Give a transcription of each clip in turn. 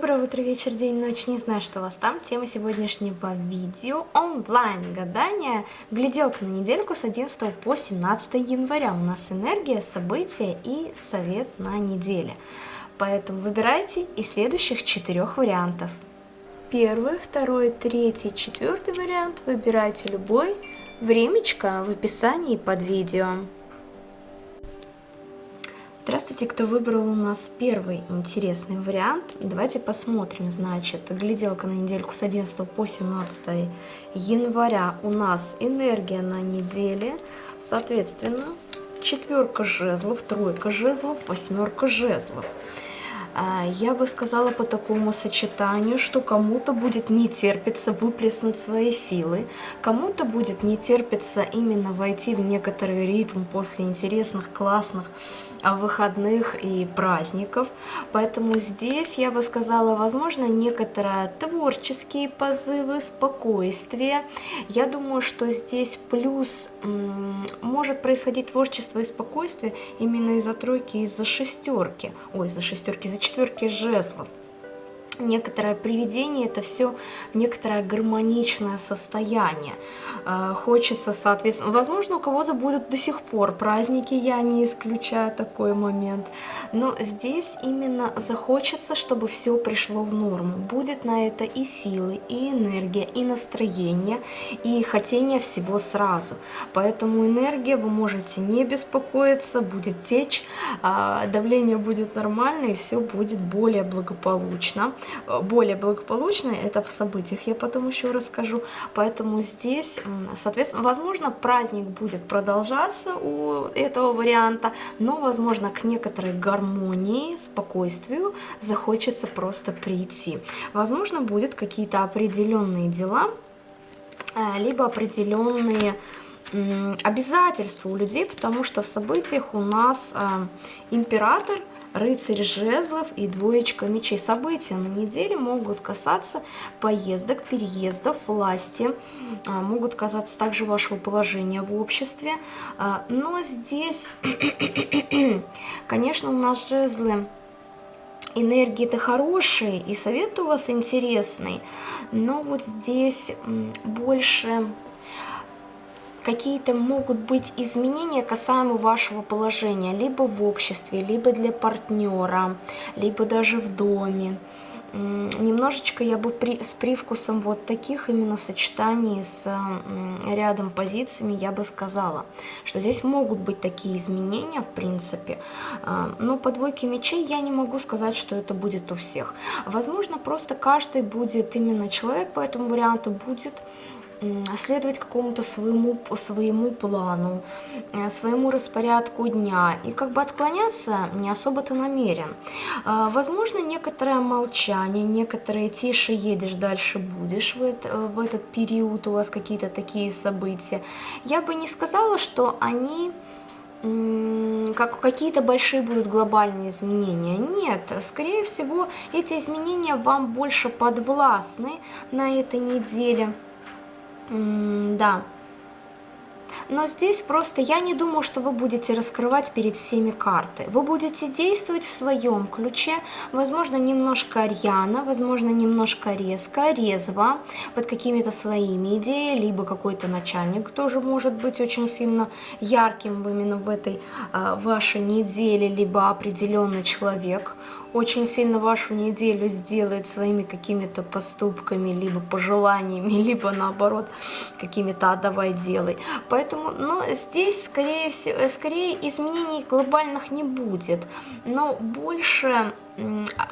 Доброе утро, вечер, день, ночь, не знаю, что у вас там. Тема сегодняшнего видео – онлайн-гадание. Гляделка на недельку с 11 по 17 января. У нас энергия, события и совет на неделе. Поэтому выбирайте из следующих четырех вариантов. Первый, второй, третий, четвертый вариант. Выбирайте любой. Времечко в описании под видео. Здравствуйте, кто выбрал у нас первый интересный вариант. Давайте посмотрим, значит, гляделка на недельку с 11 по 17 января у нас энергия на неделе, соответственно, четверка жезлов, тройка жезлов, восьмерка жезлов. А, я бы сказала по такому сочетанию, что кому-то будет не терпиться выплеснуть свои силы, кому-то будет не терпиться именно войти в некоторый ритм после интересных, классных выходных и праздников. Поэтому здесь, я бы сказала, возможно, некоторые творческие позывы, спокойствие. Я думаю, что здесь плюс может происходить творчество и спокойствие именно из-за тройки, из-за шестерки. Ой, из-за шестерки, из-за четверки жезлов некоторое приведение, это все некоторое гармоничное состояние. Э, хочется, соответственно, возможно, у кого-то будут до сих пор праздники, я не исключаю такой момент, но здесь именно захочется, чтобы все пришло в норму. Будет на это и силы, и энергия, и настроение, и хотение всего сразу. Поэтому энергия, вы можете не беспокоиться, будет течь, а, давление будет нормально, и все будет более благополучно более благополучно, это в событиях я потом еще расскажу, поэтому здесь, соответственно, возможно, праздник будет продолжаться у этого варианта, но, возможно, к некоторой гармонии, спокойствию захочется просто прийти. Возможно, будут какие-то определенные дела, э, либо определенные обязательства у людей, потому что в событиях у нас э, император, рыцарь жезлов и двоечка мечей. События на неделе могут касаться поездок, переездов, власти, э, могут касаться также вашего положения в обществе. Э, но здесь, конечно, у нас жезлы энергии-то хорошие, и совет у вас интересный, но вот здесь больше какие-то могут быть изменения касаемо вашего положения, либо в обществе, либо для партнера, либо даже в доме. Немножечко я бы при, с привкусом вот таких именно сочетаний с рядом позициями я бы сказала, что здесь могут быть такие изменения в принципе, а, но по двойке мечей я не могу сказать, что это будет у всех. Возможно, просто каждый будет именно человек по этому варианту будет следовать какому-то своему, своему плану, э, своему распорядку дня и как бы отклоняться не особо-то намерен. А, возможно, некоторое молчание, некоторые тише едешь, дальше будешь в, это, в этот период, у вас какие-то такие события. Я бы не сказала, что они как какие-то большие будут глобальные изменения. Нет, скорее всего, эти изменения вам больше подвластны на этой неделе да. Но здесь просто я не думаю, что вы будете раскрывать перед всеми карты. Вы будете действовать в своем ключе, возможно, немножко рьяно, возможно, немножко резко, резво, под какими-то своими идеями, либо какой-то начальник тоже может быть очень сильно ярким именно в этой э, вашей неделе, либо определенный человек, очень сильно вашу неделю сделает своими какими-то поступками, либо пожеланиями, либо наоборот какими-то «а давай делай». Поэтому ну, здесь скорее, всего, скорее изменений глобальных не будет, но больше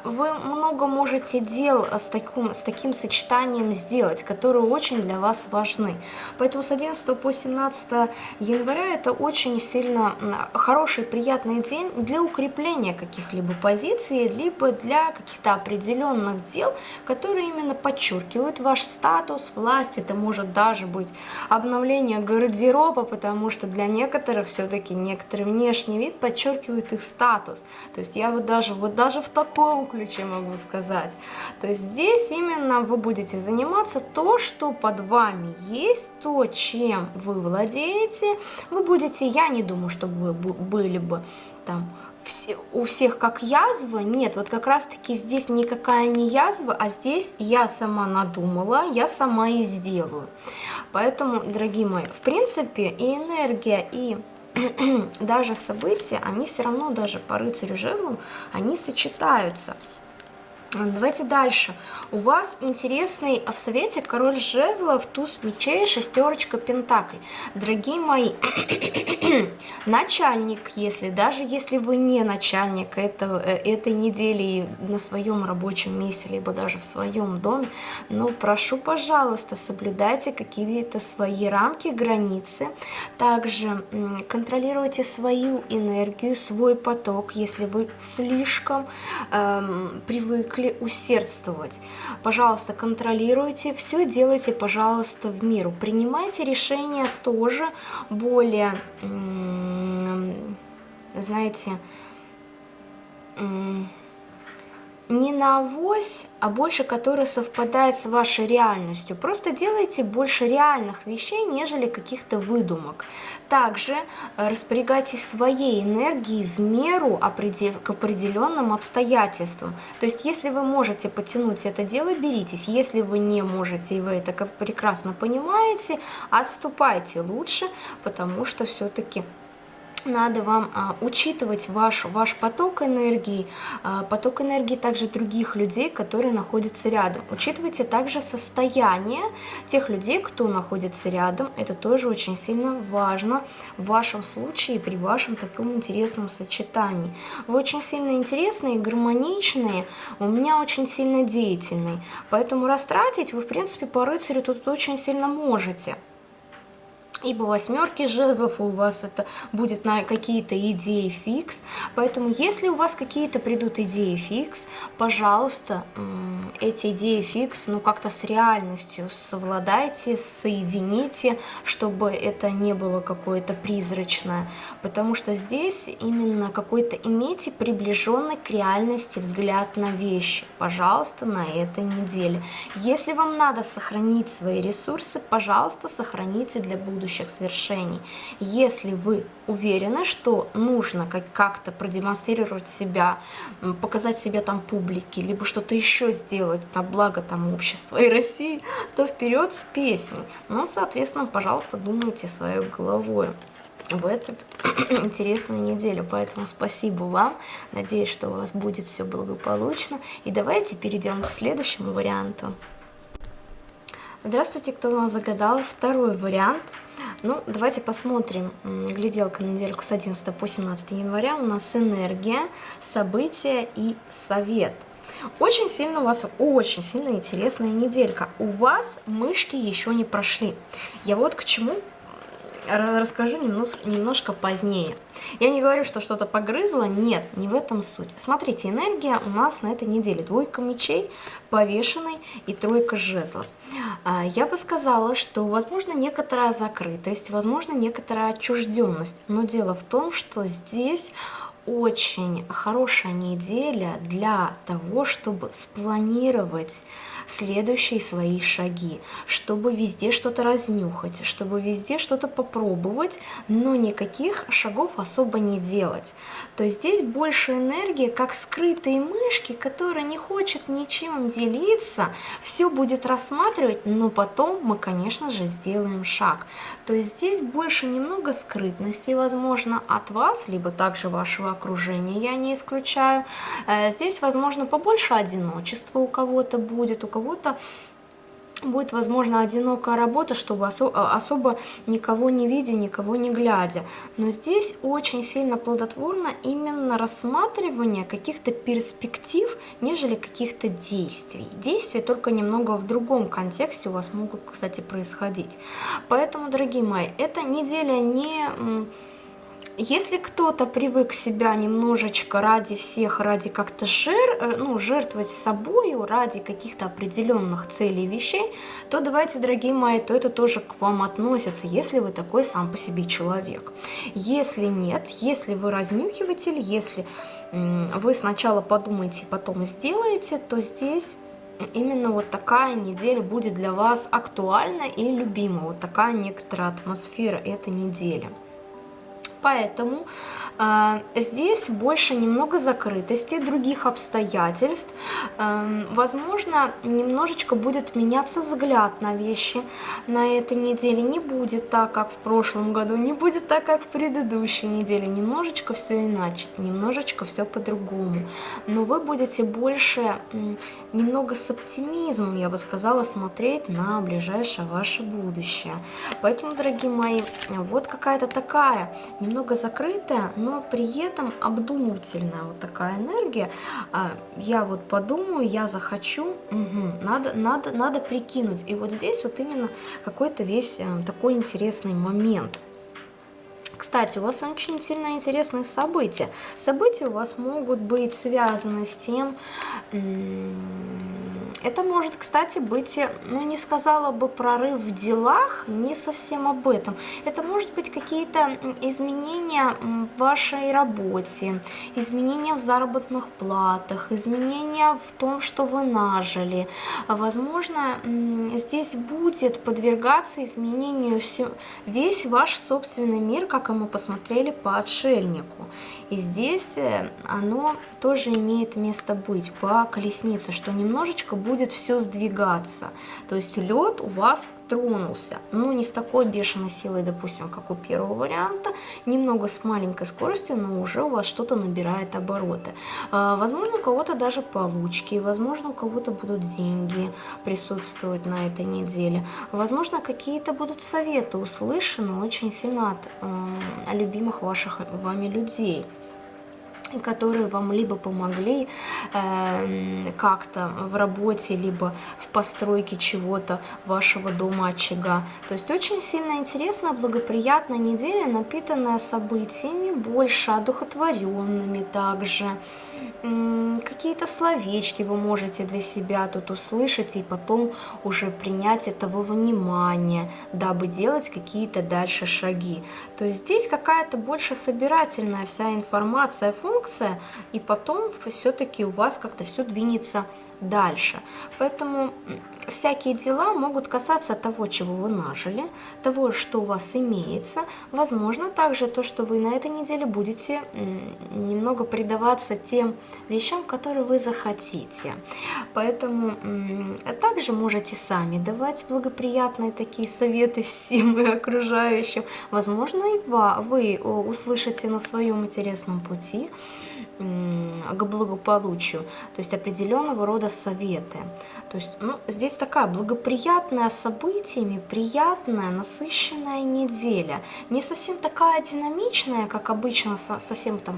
вы много можете дел с таким, с таким сочетанием сделать, которые очень для вас важны. Поэтому с 11 по 17 января это очень сильно хороший, приятный день для укрепления каких-либо позиций, либо для каких-то определенных дел, которые именно подчеркивают ваш статус, власть. Это может даже быть обновление гардероба, потому что для некоторых все-таки некоторый внешний вид подчеркивает их статус. То есть я вот даже, вот даже в таком ключе могу сказать. То есть здесь именно вы будете заниматься то, что под вами есть, то, чем вы владеете. Вы будете, я не думаю, чтобы вы были бы там у всех как язва, нет, вот как раз таки здесь никакая не язва, а здесь я сама надумала, я сама и сделаю. Поэтому, дорогие мои, в принципе и энергия, и даже события, они все равно даже по рыцарю жезлам, они сочетаются. Давайте дальше. У вас интересный в совете король жезлов, туз мечей, шестерочка пентаклей. Дорогие мои, начальник, если даже если вы не начальник этого, э, этой недели на своем рабочем месте, либо даже в своем доме, но прошу, пожалуйста, соблюдайте какие-то свои рамки, границы. Также контролируйте свою энергию, свой поток, если вы слишком эм, привыкли привыкли усердствовать. Пожалуйста, контролируйте, все делайте, пожалуйста, в миру. Принимайте решения тоже более, знаете, не на авось, а больше, который совпадает с вашей реальностью. Просто делайте больше реальных вещей, нежели каких-то выдумок. Также э, распорягайтесь своей энергией в меру к определенным обстоятельствам. То есть, если вы можете потянуть это дело, беритесь. Если вы не можете, и вы это прекрасно понимаете, отступайте лучше, потому что все-таки надо вам а, учитывать ваш, ваш поток энергии, а, поток энергии также других людей, которые находятся рядом. Учитывайте также состояние тех людей, кто находится рядом. Это тоже очень сильно важно в вашем случае при вашем таком интересном сочетании. Вы очень сильно интересные, гармоничные, у меня очень сильно деятельный. Поэтому растратить вы, в принципе, по рыцарю тут очень сильно можете. Ибо восьмерки жезлов у вас это будет на какие-то идеи фикс. Поэтому если у вас какие-то придут идеи фикс, пожалуйста, эти идеи фикс, ну как-то с реальностью совладайте, соедините, чтобы это не было какое-то призрачное. Потому что здесь именно какой-то имейте приближенный к реальности взгляд на вещи. Пожалуйста, на этой неделе. Если вам надо сохранить свои ресурсы, пожалуйста, сохраните для будущего будущих свершений. Если вы уверены, что нужно как-то продемонстрировать себя, показать себя там публике, либо что-то еще сделать на благо там общества и России, то вперед с песней. Ну, соответственно, пожалуйста, думайте своей головой в эту интересную неделю. Поэтому спасибо вам. Надеюсь, что у вас будет все благополучно. И давайте перейдем к следующему варианту. Здравствуйте, кто у нас загадал второй вариант – ну, давайте посмотрим. Гляделка на недельку с 11 по 17 января. У нас энергия, события и совет. Очень сильно у вас, очень сильно интересная неделька. У вас мышки еще не прошли. Я вот к чему расскажу немножко, немножко позднее. Я не говорю, что что-то погрызло, нет, не в этом суть. Смотрите, энергия у нас на этой неделе. Двойка мечей, повешенный и тройка жезлов. А, я бы сказала, что возможно некоторая закрытость, возможно некоторая отчужденность. Но дело в том, что здесь очень хорошая неделя для того, чтобы спланировать следующие свои шаги, чтобы везде что-то разнюхать, чтобы везде что-то попробовать, но никаких шагов особо не делать. То здесь больше энергии, как скрытые мышки, которая не хочет ничем делиться, все будет рассматривать, но потом мы, конечно же, сделаем шаг. То есть здесь больше немного скрытности, возможно, от вас, либо также вашего окружения, я не исключаю. Э, здесь, возможно, побольше одиночества у кого-то будет, у кого-то будет, возможно, одинокая работа, чтобы а, особо никого не видя, никого не глядя. Но здесь очень сильно плодотворно именно рассматривание каких-то перспектив, нежели каких-то действий. Действия только немного в другом контексте у вас могут, кстати, происходить. Поэтому, дорогие мои, эта неделя не если кто-то привык себя немножечко ради всех, ради как-то жир, э, ну, жертвовать собою ради каких-то определенных целей вещей, то давайте, дорогие мои, то это тоже к вам относится, если вы такой сам по себе человек. Если нет, если вы разнюхиватель, если вы сначала подумаете, потом сделаете, то здесь именно вот такая неделя будет для вас актуальна и любима. Вот такая некоторая атмосфера этой недели. Поэтому э, здесь больше немного закрытости, других обстоятельств. Э, возможно, немножечко будет меняться взгляд на вещи на этой неделе. Не будет так, как в прошлом году, не будет так, как в предыдущей неделе. Немножечко все иначе, немножечко все по-другому. Но вы будете больше, немного с оптимизмом, я бы сказала, смотреть на ближайшее ваше будущее. Поэтому, дорогие мои, вот какая-то такая немного закрытая, но при этом обдумывательная вот такая энергия. А, я вот подумаю, я захочу, угу, надо, надо, надо прикинуть. И вот здесь вот именно какой-то весь э, такой интересный момент. Кстати, у вас очень сильно интересные события. События у вас могут быть связаны с тем, это может, кстати, быть, ну не сказала бы прорыв в делах, не совсем об этом. Это может быть какие-то изменения в вашей работе, изменения в заработных платах, изменения в том, что вы нажили. Возможно, здесь будет подвергаться изменению все, весь ваш собственный мир, как и мы посмотрели по отшельнику. И здесь э, оно тоже имеет место быть по колеснице, что немножечко будет все сдвигаться. То есть лед у вас тронулся, но не с такой бешеной силой, допустим, как у первого варианта, немного с маленькой скоростью, но уже у вас что-то набирает обороты. А, возможно, у кого-то даже получки, возможно, у кого-то будут деньги присутствовать на этой неделе, возможно, какие-то будут советы услышаны очень сильно от э, любимых ваших вами людей которые вам либо помогли э, как-то в работе, либо в постройке чего-то вашего дома очага. То есть очень сильно интересная, благоприятная неделя, напитанная событиями, больше одухотворенными также. Какие-то словечки вы можете для себя тут услышать и потом уже принять этого внимания, дабы делать какие-то дальше шаги. То есть здесь какая-то больше собирательная вся информация, функция, и потом все-таки у вас как-то все двинется дальше. Поэтому всякие дела могут касаться того, чего вы нажили, того, что у вас имеется. Возможно, также то, что вы на этой неделе будете немного предаваться тем вещам, которые вы захотите. Поэтому также можете сами давать благоприятные такие советы всем и окружающим. Возможно, и вы услышите на своем интересном пути к благополучию, то есть определенного рода советы. То есть ну, здесь такая благоприятная событиями, приятная, насыщенная неделя. Не совсем такая динамичная, как обычно, совсем там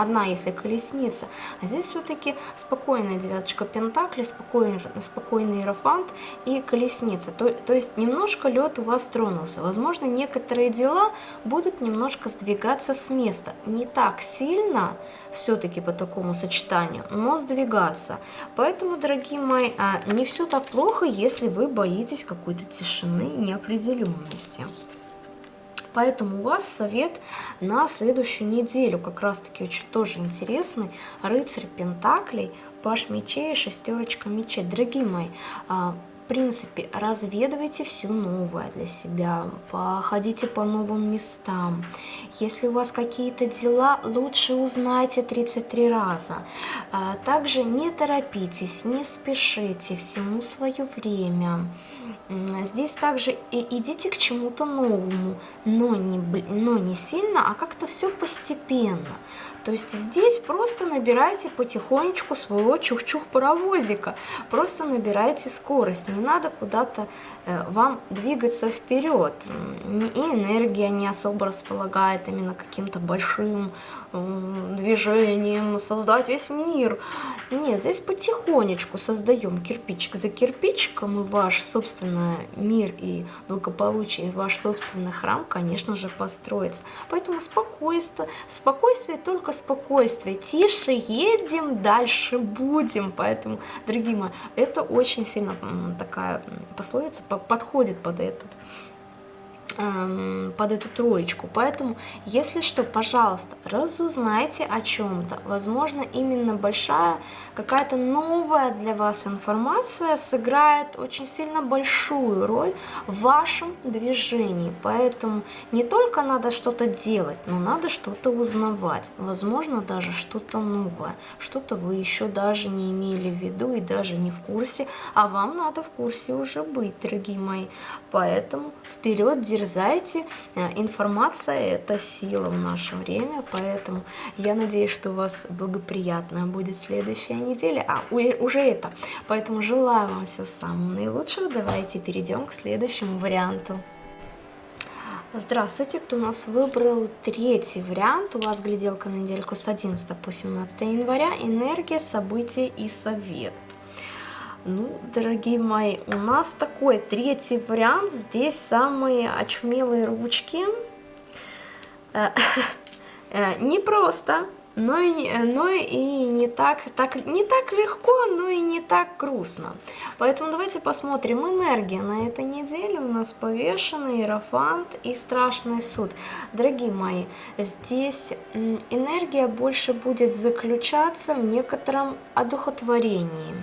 одна, если колесница, а здесь все-таки спокойная девяточка пентаклей, спокойный, спокойный иерофант и колесница. То, то есть немножко лед у вас тронулся. Возможно, некоторые дела будут немножко сдвигаться с места. Не так сильно, все-таки по такому сочетанию, но сдвигаться. Поэтому, дорогие мои, а, не все так плохо, если вы боитесь какой-то тишины неопределенности. Поэтому у вас совет на следующую неделю, как раз таки очень тоже интересный, рыцарь Пентаклей, паш мечей шестерочка мечей. Дорогие мои, а, в принципе, разведывайте все новое для себя, походите по новым местам. Если у вас какие-то дела, лучше узнайте 33 раза. А, также не торопитесь, не спешите, всему свое время. Здесь также идите к чему-то новому, но не, но не сильно, а как-то все постепенно. То есть здесь просто набирайте потихонечку своего чух-чух-паровозика. Просто набирайте скорость. Не надо куда-то э, вам двигаться вперед. И энергия не особо располагает именно каким-то большим движением, создать весь мир. Нет, здесь потихонечку создаем кирпичик за кирпичиком, и ваш собственный мир и благополучие, ваш собственный храм, конечно же, построится. Поэтому спокойствие, спокойствие только спокойствие, тише едем, дальше будем. Поэтому, дорогие мои, это очень сильно такая пословица подходит под этот под эту троечку. Поэтому, если что, пожалуйста, разузнайте о чем-то. Возможно, именно большая какая-то новая для вас информация сыграет очень сильно большую роль в вашем движении. Поэтому не только надо что-то делать, но надо что-то узнавать. Возможно, даже что-то новое. Что-то вы еще даже не имели в виду и даже не в курсе, а вам надо в курсе уже быть, дорогие мои. Поэтому вперед, дерзайте. Э, информация – это сила в наше время, поэтому я надеюсь, что у вас благоприятная будет следующая неделя. А, уже это. Поэтому желаю вам всего самого наилучшего. Давайте перейдем к следующему варианту. Здравствуйте, кто у нас выбрал третий вариант. У вас гляделка на недельку с 11 по 17 января. Энергия, события и совет. Ну, дорогие мои, у нас такой третий вариант. Здесь самые очумелые ручки. Э, э, не просто, но и, но и не, так, так, не так легко, но и не так грустно. Поэтому давайте посмотрим энергия на этой неделе. У нас повешенный Иерофант и Страшный суд. Дорогие мои, здесь энергия больше будет заключаться в некотором одухотворении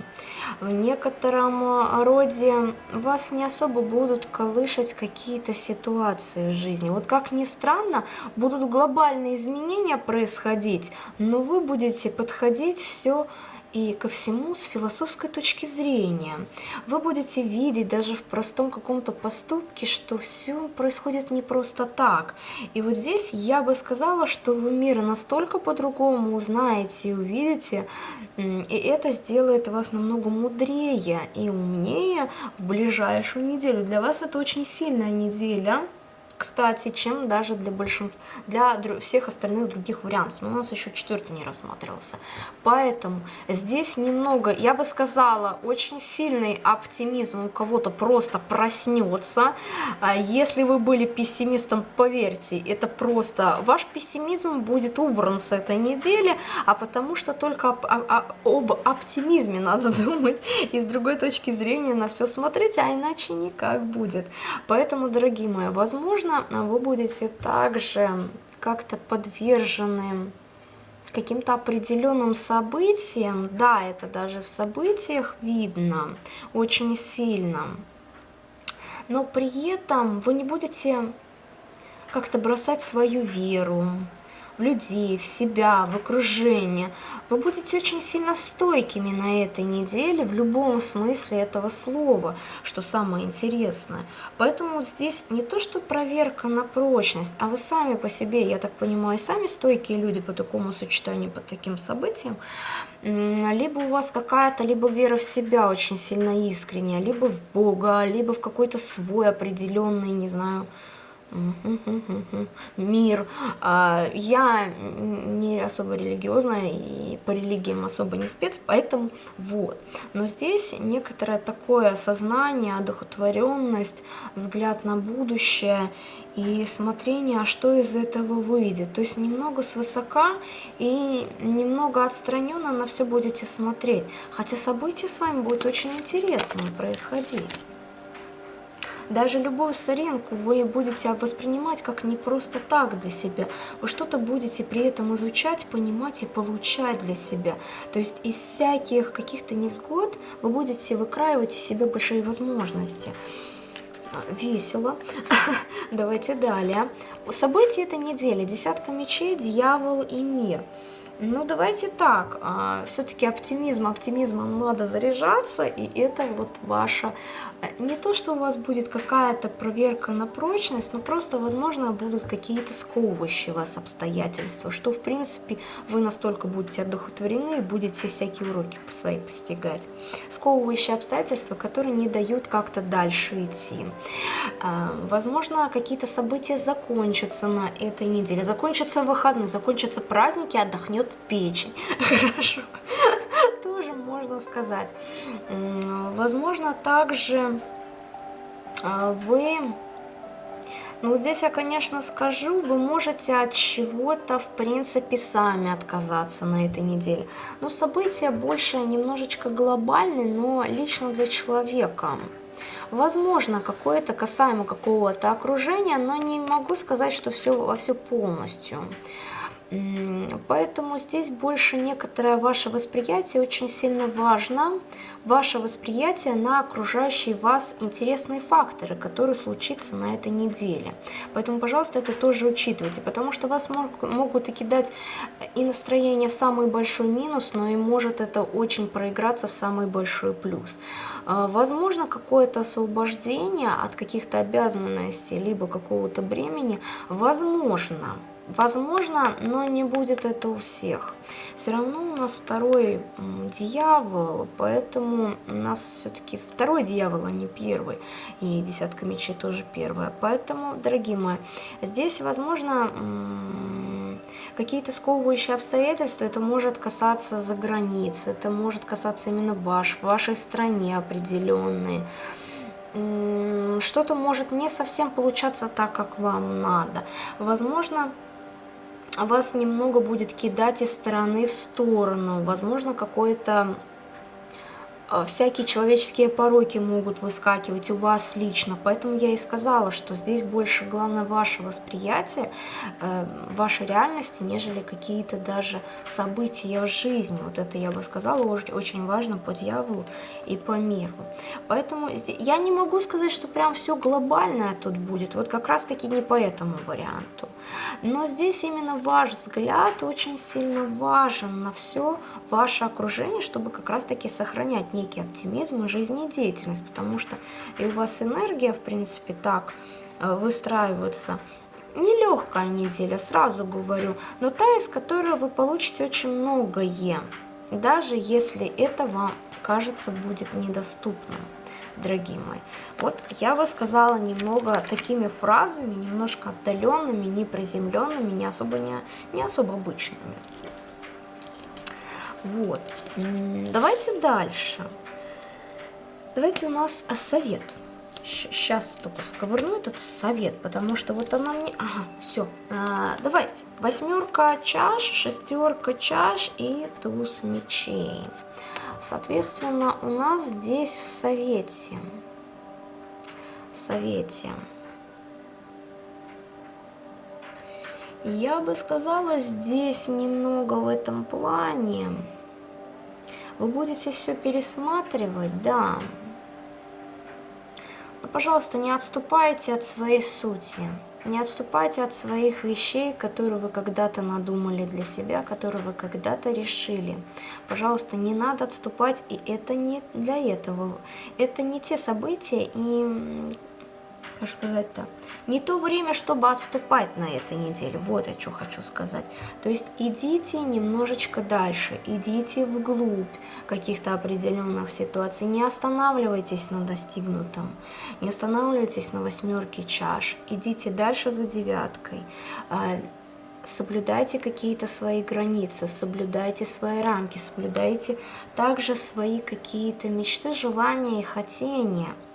в некотором э, роде вас не особо будут колышать какие-то ситуации в жизни. Вот как ни странно, будут глобальные изменения происходить, но вы будете подходить все и ко всему с философской точки зрения. Вы будете видеть даже в простом каком-то поступке, что все происходит не просто так. И вот здесь я бы сказала, что вы мир настолько по-другому узнаете и увидите, и это сделает вас намного мудрее и умнее в ближайшую неделю. Для вас это очень сильная неделя кстати, чем даже для большинства, для всех остальных других вариантов. Но у нас еще четвертый не рассматривался. Поэтому здесь немного, я бы сказала, очень сильный оптимизм у кого-то просто проснется. А если вы были пессимистом, поверьте, это просто ваш пессимизм будет убран с этой недели, а потому что только об, об, об оптимизме надо думать и с другой точки зрения на все смотреть, а иначе никак будет. Поэтому, дорогие мои, возможно, вы будете также как-то подвержены каким-то определенным событиям, да, это даже в событиях видно очень сильно, но при этом вы не будете как-то бросать свою веру, в людей, в себя, в окружение. Вы будете очень сильно стойкими на этой неделе в любом смысле этого слова, что самое интересное. Поэтому здесь не то, что проверка на прочность, а вы сами по себе, я так понимаю, сами стойкие люди по такому сочетанию, по таким событиям, либо у вас какая-то либо вера в себя очень сильно искренняя, либо в Бога, либо в какой-то свой определенный, не знаю, мир. А, я не особо религиозная и по религиям особо не спец, поэтому вот. Но здесь некоторое такое осознание, одухотворенность, взгляд на будущее и смотрение, а что из этого выйдет. То есть немного свысока и немного отстраненно на все будете смотреть. Хотя события с вами будут очень интересные происходить. Даже любую соринку вы будете воспринимать как не просто так для себя. Вы что-то будете при этом изучать, понимать и получать для себя. То есть из всяких каких-то невзгод вы будете выкраивать из себя большие возможности весело. Давайте далее. События этой недели. Десятка мечей, дьявол и мир. Ну, давайте так, а, все-таки оптимизм, оптимизмом надо заряжаться, и это вот ваша, не то, что у вас будет какая-то проверка на прочность, но просто, возможно, будут какие-то сковывающие вас обстоятельства, что, в принципе, вы настолько будете одухотворены и будете всякие уроки свои постигать. Сковывающие обстоятельства, которые не дают как-то дальше идти. А, возможно, какие-то события закончатся на этой неделе, закончатся выходные, закончатся праздники, отдохнет печень. Хорошо. Тоже можно сказать. Возможно, также а, вы... Ну, здесь я, конечно, скажу, вы можете от чего-то, в принципе, сами отказаться на этой неделе. Но события больше немножечко глобальные, но лично для человека. Возможно, какое-то касаемо какого-то окружения, но не могу сказать, что все во все полностью. Поэтому здесь больше некоторое ваше восприятие очень сильно важно. Ваше восприятие на окружающие вас интересные факторы, которые случатся на этой неделе. Поэтому, пожалуйста, это тоже учитывайте, потому что вас могут и кидать и настроение в самый большой минус, но и может это очень проиграться в самый большой плюс. А, возможно, какое-то освобождение от каких-то обязанностей, либо какого-то бремени, возможно. Возможно, но не будет это у всех. Все равно у нас второй дьявол, поэтому у нас все-таки второй дьявол, а не первый. И десятка мечей тоже первая. Поэтому, дорогие мои, здесь, возможно, какие-то сковывающие обстоятельства, это может касаться за границей, это может касаться именно ваш, в вашей стране определенные что-то может не совсем получаться так, как вам надо. Возможно, вас немного будет кидать из стороны в сторону. Возможно, какое-то всякие человеческие пороки могут выскакивать у вас лично. Поэтому я и сказала, что здесь больше главное ваше восприятие, э, вашей реальности, нежели какие-то даже события в жизни. Вот это я бы сказала очень важно по дьяволу и по миру. Поэтому я не могу сказать, что прям все глобальное тут будет. Вот как раз таки не по этому варианту. Но здесь именно ваш взгляд очень сильно важен на все ваше окружение, чтобы как раз таки сохранять некий оптимизм и жизнедеятельность, потому что и у вас энергия, в принципе, так э, выстраивается. Нелегкая неделя, сразу говорю, но та, из которой вы получите очень многое, даже если это вам кажется будет недоступным, дорогие мои. Вот я бы сказала немного такими фразами, немножко отдаленными, неприземленными, не особо, не, не особо обычными. Вот. Давайте дальше. Давайте у нас совет. Сейчас только сковырну этот совет, потому что вот она мне... Ага, все. А, давайте. Восьмерка чаш, шестерка чаш и туз мечей. Соответственно, у нас здесь в совете. В совете. Я бы сказала, здесь немного в этом плане вы будете все пересматривать, да. Но, пожалуйста, не отступайте от своей сути. Не отступайте от своих вещей, которые вы когда-то надумали для себя, которые вы когда-то решили. Пожалуйста, не надо отступать, и это не для этого. Это не те события, и как сказать-то, не то время, чтобы отступать на этой неделе. Вот я что хочу сказать. То есть идите немножечко дальше, идите вглубь каких-то определенных ситуаций. Не останавливайтесь на достигнутом, не останавливайтесь на восьмерке чаш. Идите дальше за девяткой а, соблюдайте какие-то свои границы, соблюдайте свои рамки, соблюдайте также свои какие-то мечты, желания и хотения –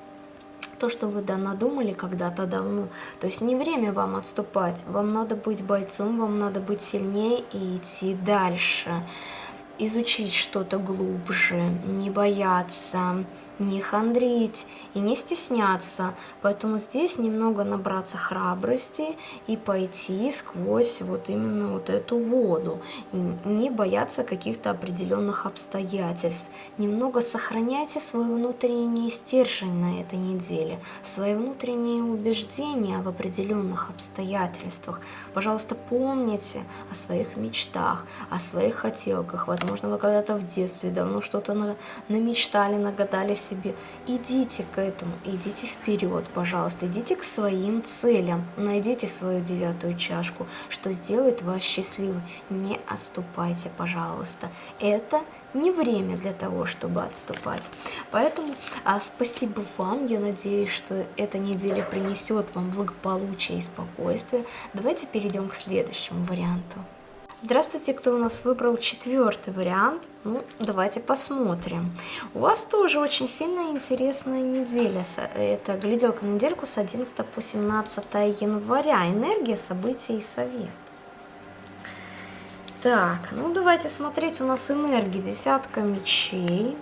то, что вы надумали когда-то давно. То есть не время вам отступать, вам надо быть бойцом, вам надо быть сильнее и идти дальше. Изучить что-то глубже, не бояться, не хандрить и не стесняться. Поэтому здесь немного набраться храбрости и пойти сквозь вот именно вот эту воду. И не бояться каких-то определенных обстоятельств. Немного сохраняйте свой внутренний стержень на этой неделе, свои внутренние убеждения в определенных обстоятельствах. Пожалуйста, помните о своих мечтах, о своих хотелках. Возможно, вы когда-то в детстве давно что-то намечтали, нагадали себе. Идите к этому, идите вперед, пожалуйста, идите к своим целям, найдите свою девятую чашку, что сделает вас счастливым. Не отступайте, пожалуйста. Это не время для того, чтобы отступать. Поэтому а, спасибо вам. Я надеюсь, что эта неделя принесет вам благополучие и спокойствие. Давайте перейдем к следующему варианту. Здравствуйте, кто у нас выбрал четвертый вариант. Ну, давайте посмотрим. У вас тоже очень сильно интересная неделя. Это гляделка на недельку с 11 по 17 января. Энергия, события и совет. Так, ну давайте смотреть. У нас энергия. Десятка мечей,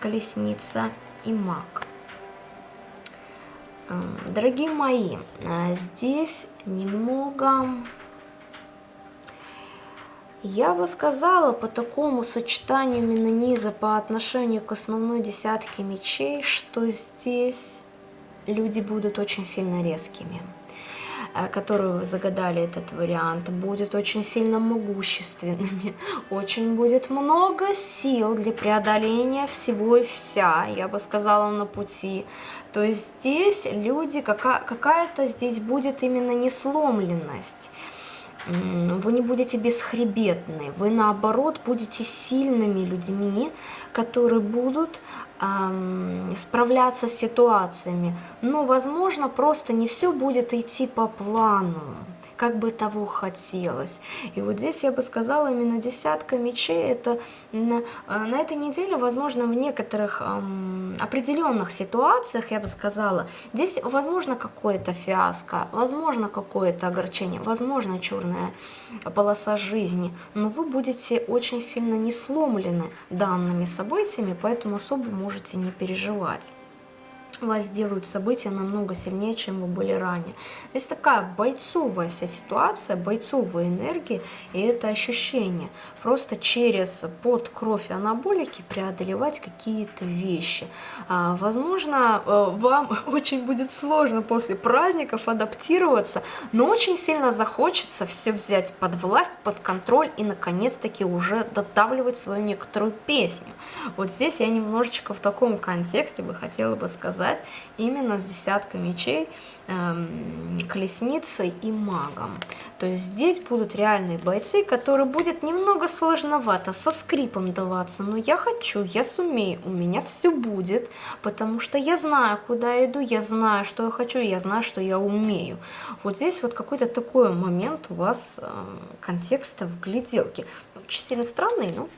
колесница и маг. Дорогие мои, здесь немного я бы сказала по такому сочетанию именно низа по отношению к основной десятке мечей, что здесь люди будут очень сильно резкими э, которые вы загадали этот вариант, будет очень сильно могущественными, очень будет много сил для преодоления всего и вся, я бы сказала, на пути. То есть здесь люди, какая-то здесь будет именно несломленность вы не будете бесхребетны, вы наоборот будете сильными людьми, которые будут эм, справляться с ситуациями. Но, возможно, просто не все будет идти по плану как бы того хотелось. И вот здесь я бы сказала, именно десятка мечей, это на, э, на этой неделе, возможно, в некоторых эм, определенных ситуациях, я бы сказала, здесь возможно какое-то фиаско, возможно какое-то огорчение, возможно черная полоса жизни, но вы будете очень сильно не сломлены данными событиями, поэтому особо можете не переживать вас сделают события намного сильнее, чем вы были ранее. Здесь такая бойцовая вся ситуация, бойцовые энергии и это ощущение. Просто через под кровь анаболики преодолевать какие-то вещи. А, возможно, э, вам очень будет сложно после праздников адаптироваться, но очень сильно захочется все взять под власть, под контроль и наконец-таки уже додавливать свою некоторую песню. Вот здесь я немножечко в таком контексте бы хотела бы сказать, сказать, именно с десяткой мечей, эм, колесницей и магом. То есть здесь будут реальные бойцы, которые будет немного сложновато, со скрипом даваться, но я хочу, я сумею, у меня все будет, потому что я знаю, куда я иду, я знаю, что я хочу, я знаю, что я умею. Вот здесь вот какой-то такой момент у вас э, контекста в гляделке. Очень сильно странный, но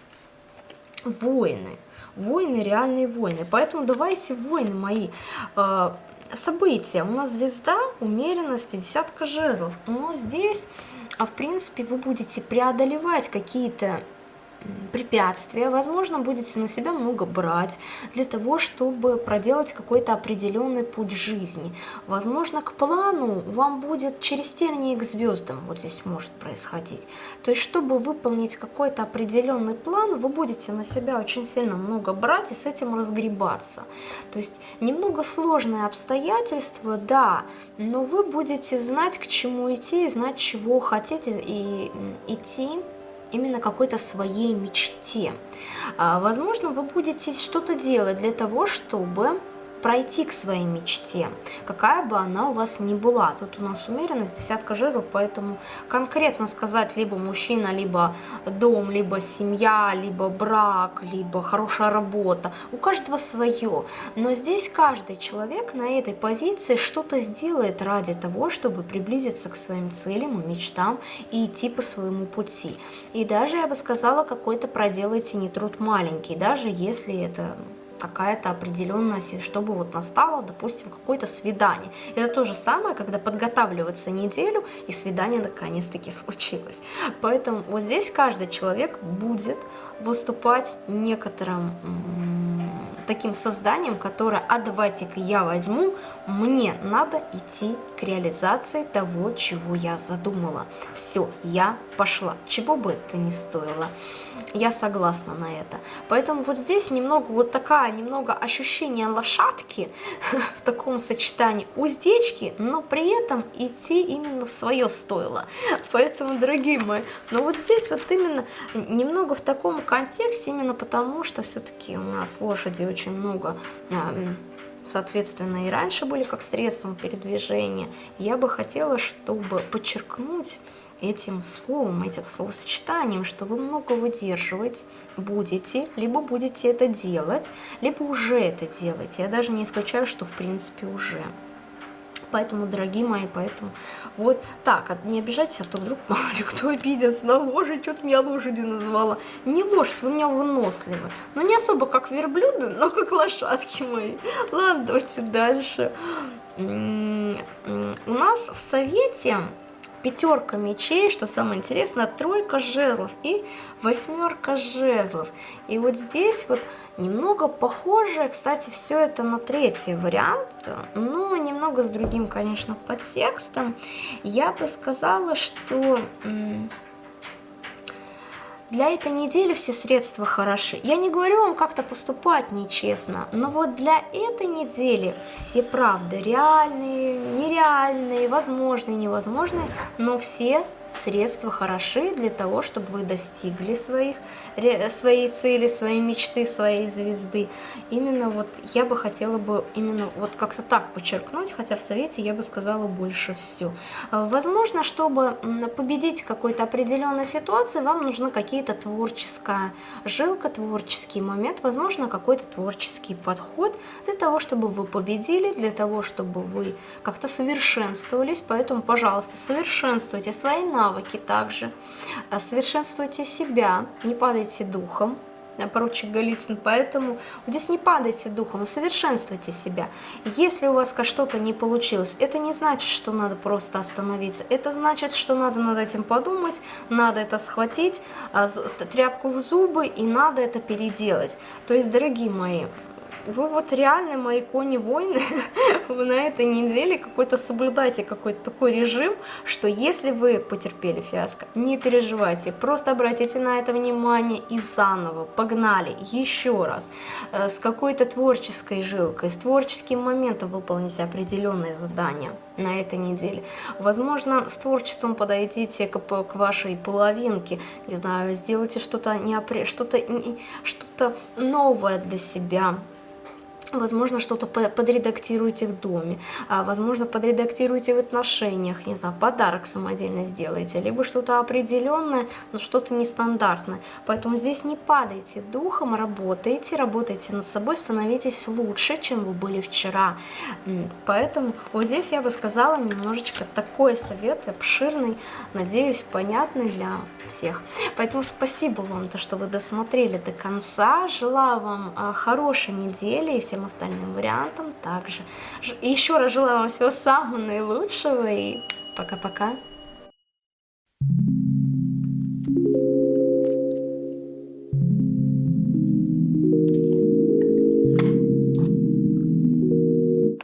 воины войны, реальные войны. Поэтому давайте войны мои. Э, события. У нас звезда, умеренности, десятка жезлов. Но здесь, а в принципе, вы будете преодолевать какие-то препятствия, возможно, будете на себя много брать для того, чтобы проделать какой-то определенный путь жизни. Возможно, к плану вам будет через тернии к звездам, вот здесь может происходить. То есть, чтобы выполнить какой-то определенный план, вы будете на себя очень сильно много брать и с этим разгребаться. То есть, немного сложные обстоятельства, да, но вы будете знать, к чему идти, знать, чего хотите и идти именно какой-то своей мечте. А, возможно, вы будете что-то делать для того, чтобы пройти к своей мечте, какая бы она у вас ни была. Тут у нас умеренность, десятка жезлов, поэтому конкретно сказать либо мужчина, либо дом, либо семья, либо брак, либо хорошая работа, у каждого свое. Но здесь каждый человек на этой позиции что-то сделает ради того, чтобы приблизиться к своим целям и мечтам и идти по своему пути. И даже, я бы сказала, какой-то проделайте не труд маленький, даже если это какая-то определенная, чтобы вот настало, допустим, какое-то свидание. Это то же самое, когда подготавливаться неделю, и свидание наконец-таки случилось. Поэтому вот здесь каждый человек будет выступать некоторым таким созданием, которое, а давайте-ка я возьму, мне надо идти к реализации того, чего я задумала. Все, я пошла, чего бы это ни стоило. Я согласна на это. Поэтому вот здесь немного вот такая, немного ощущение лошадки в таком сочетании уздечки, но при этом идти именно в свое стоило. Поэтому, дорогие мои, но вот здесь вот именно немного в таком контексте, именно потому, что все-таки у нас лошади очень много соответственно, и раньше были как средством передвижения. Я бы хотела, чтобы подчеркнуть этим словом, этим словосочетанием, что вы много выдерживать будете, либо будете это делать, либо уже это делаете. Я даже не исключаю, что в принципе уже. Поэтому, дорогие мои, поэтому вот так, не обижайтесь, а то вдруг мало ли кто обидится на лошадь, что-то меня лошадью называла. Не лошадь, вы меня выносливы. Ну, не особо как верблюды, но как лошадки мои. Ладно, давайте дальше. У нас в совете пятерка мечей, что самое интересное, тройка жезлов и восьмерка жезлов. И вот здесь вот немного похоже, кстати, все это на третий вариант, но немного с другим, конечно, подтекстом. Я бы сказала, что для этой недели все средства хороши. Я не говорю вам как-то поступать нечестно, но вот для этой недели все правды реальные, нереальные, возможные, невозможные, но все средства хороши для того, чтобы вы достигли своих, своей цели, своей мечты, своей звезды. Именно вот я бы хотела бы именно вот как-то так подчеркнуть, хотя в совете я бы сказала больше все. Возможно, чтобы победить какой-то определенной ситуации, вам нужна какие-то творческая жилка, творческий момент, возможно, какой-то творческий подход для того, чтобы вы победили, для того, чтобы вы как-то совершенствовались. Поэтому, пожалуйста, совершенствуйте свои навыки, навыки также. Э, совершенствуйте себя, не падайте духом, э, поручик Голицын, поэтому здесь не падайте духом, совершенствуйте себя. Если у вас что-то не получилось, это не значит, что надо просто остановиться, это значит, что надо над этим подумать, надо это схватить, э, тряпку в зубы и надо это переделать. То есть, дорогие мои, вы вот реально мои кони-войны на этой неделе какой-то соблюдайте какой-то такой режим, что если вы потерпели фиаско, не переживайте, просто обратите на это внимание и заново, погнали, еще раз, э, с какой-то творческой жилкой, с творческим моментом выполните определенные задания на этой неделе. Возможно, с творчеством подойдите к, к вашей половинке, не знаю, сделайте что-то что-то что-то новое для себя, Возможно, что-то подредактируйте в доме, а, возможно, подредактируйте в отношениях, не знаю, подарок самодельно сделайте, либо что-то определенное, но что-то нестандартное. Поэтому здесь не падайте духом, работайте, работайте над собой, становитесь лучше, чем вы были вчера. Поэтому вот здесь я бы сказала немножечко такой совет обширный, надеюсь, понятный для всех. Поэтому спасибо вам, то, что вы досмотрели до конца. Желаю вам а, хорошей недели и всем всем остальным вариантам также. Еще раз желаю вам всего самого наилучшего и пока-пока. Thank you.